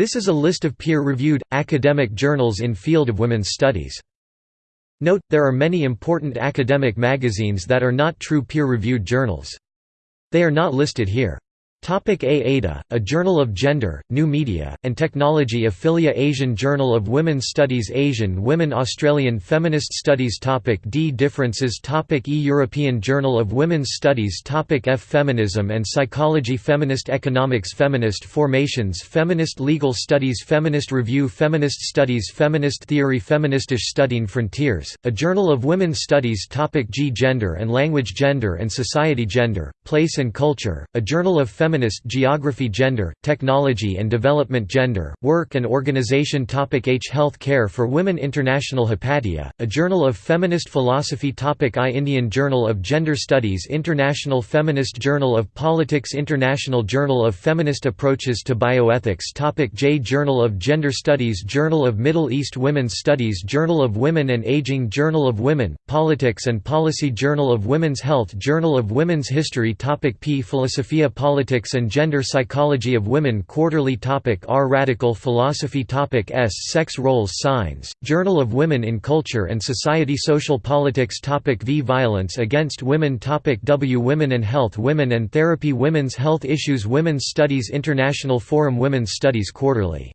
This is a list of peer-reviewed, academic journals in field of women's studies. Note, there are many important academic magazines that are not true peer-reviewed journals. They are not listed here. Topic A-ADA, a Journal of Gender, New Media, and Technology Affilia Asian Journal of Women's Studies Asian Women Australian Feminist Studies Topic D Differences Topic E European Journal of Women's Studies Topic F Feminism and Psychology Feminist Economics Feminist Formations Feminist Legal Studies Feminist Review Feminist Studies Feminist Theory Feministisch Studien Frontiers, a Journal of Women's Studies Topic G Gender and Language Gender and Society Gender, Place and Culture, a Journal of Feminist Feminist Geography Gender, Technology and Development Gender, Work and Organization Topic H Health Care for Women International Hypatia, a Journal of Feminist Philosophy Topic I Indian Journal of Gender Studies International Feminist Journal of Politics International Journal of Feminist Approaches to Bioethics Topic J Journal of Gender Studies Journal of Middle East Women's Studies Journal of Women and Aging Journal of Women, Politics and Policy Journal of Women's Health Journal of Women's History Topic P Philosophia Politics and Gender Psychology of Women Quarterly topic R. Radical Philosophy topic S. Sex Roles Signs, Journal of Women in Culture and Society Social Politics topic V. Violence against Women topic W. Women and Health Women and Therapy Women's Health Issues Women's Studies International Forum Women's Studies Quarterly